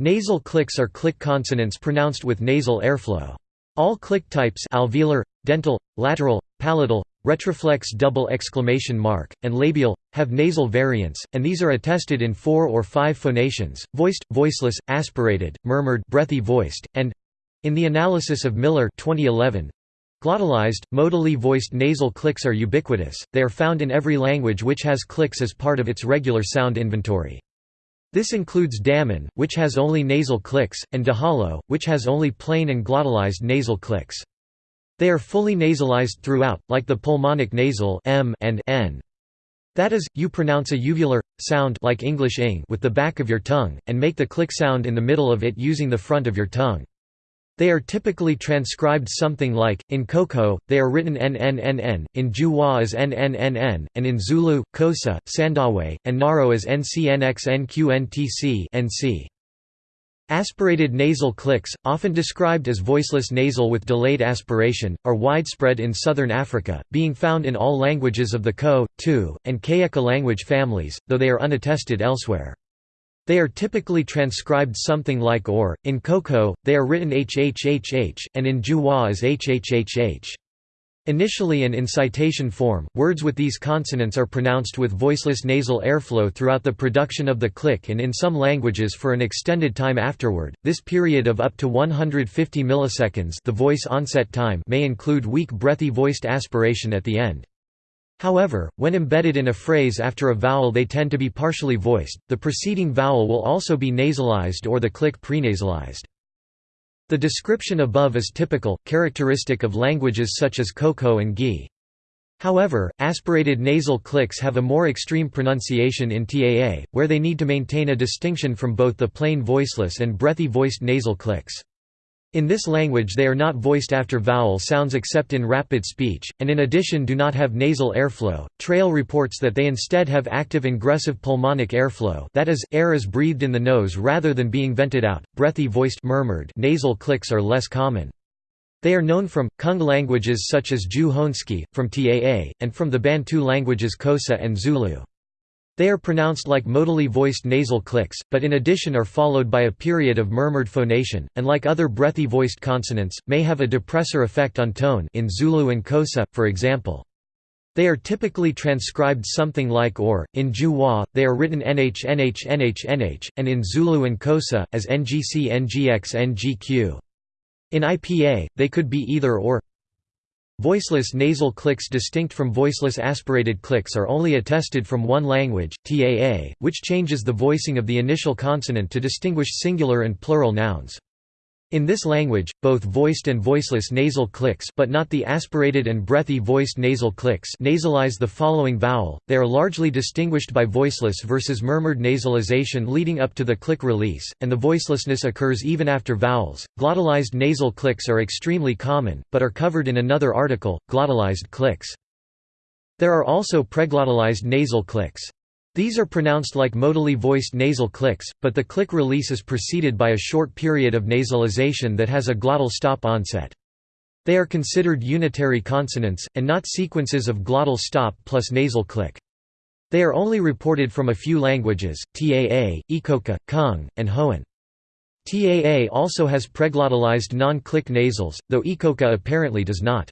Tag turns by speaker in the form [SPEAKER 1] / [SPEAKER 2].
[SPEAKER 1] Nasal clicks are click consonants pronounced with nasal airflow. All click types alveolar, dental, lateral, palatal, retroflex double exclamation mark, and labial, have nasal variants, and these are attested in four or five phonations, voiced, voiceless, aspirated, murmured breathy voiced, and—in the analysis of Miller 2011, Glottalized, modally voiced nasal clicks are ubiquitous, they are found in every language which has clicks as part of its regular sound inventory. This includes Damin, which has only nasal clicks, and Dahalo, which has only plain and glottalized nasal clicks. They are fully nasalized throughout, like the pulmonic nasal m and n. That is, you pronounce a uvular sound like English ing with the back of your tongue, and make the click sound in the middle of it using the front of your tongue. They are typically transcribed something like, in Khoekhoe, they are written NNNN, in Juwa as NNNN, and in Zulu, Xhosa, Sandawe, and Naro as NCNXNQNTC NC. Aspirated nasal clicks, often described as voiceless nasal with delayed aspiration, are widespread in southern Africa, being found in all languages of the Ko, Tu, and Kayeka language families, though they are unattested elsewhere. They are typically transcribed something like or, in Khoekhoe, they are written hhhh, and in Juwa as hhhh. Initially and in citation form, words with these consonants are pronounced with voiceless nasal airflow throughout the production of the click and in some languages for an extended time afterward. This period of up to 150 milliseconds the voice onset time may include weak breathy voiced aspiration at the end. However, when embedded in a phrase after a vowel they tend to be partially voiced, the preceding vowel will also be nasalized or the click prenasalized. The description above is typical, characteristic of languages such as Khoekhoe and Gi. However, aspirated nasal clicks have a more extreme pronunciation in TAA, where they need to maintain a distinction from both the plain voiceless and breathy voiced nasal clicks. In this language they are not voiced after vowel sounds except in rapid speech, and in addition do not have nasal airflow. Traill reports that they instead have active ingressive pulmonic airflow that is, air is breathed in the nose rather than being vented out. Breathy voiced murmured nasal clicks are less common. They are known from, Kung languages such as Ju Honski, from Taa, and from the Bantu languages Xhosa and Zulu. They are pronounced like modally voiced nasal clicks, but in addition are followed by a period of murmured phonation, and like other breathy voiced consonants, may have a depressor effect on tone in Zulu and Xhosa, for example. They are typically transcribed something like or, in Juwa, they are written nh nh nh nh, and in Zulu and Xhosa, as ngc ngx ngq. In IPA, they could be either or Voiceless nasal clicks distinct from voiceless aspirated clicks are only attested from one language, TAA, which changes the voicing of the initial consonant to distinguish singular and plural nouns. In this language, both voiced and voiceless nasal clicks but not the aspirated and breathy voiced nasal clicks nasalize the following vowel, they are largely distinguished by voiceless versus murmured nasalization leading up to the click release, and the voicelessness occurs even after vowels. Glottalized nasal clicks are extremely common, but are covered in another article, glottalized clicks. There are also preglottalized nasal clicks. These are pronounced like modally voiced nasal clicks, but the click release is preceded by a short period of nasalization that has a glottal stop onset. They are considered unitary consonants, and not sequences of glottal stop plus nasal click. They are only reported from a few languages, Taa, Ikoka, Kung, and Hoan. Taa also has preglottalized non-click nasals, though Ikoka apparently does not.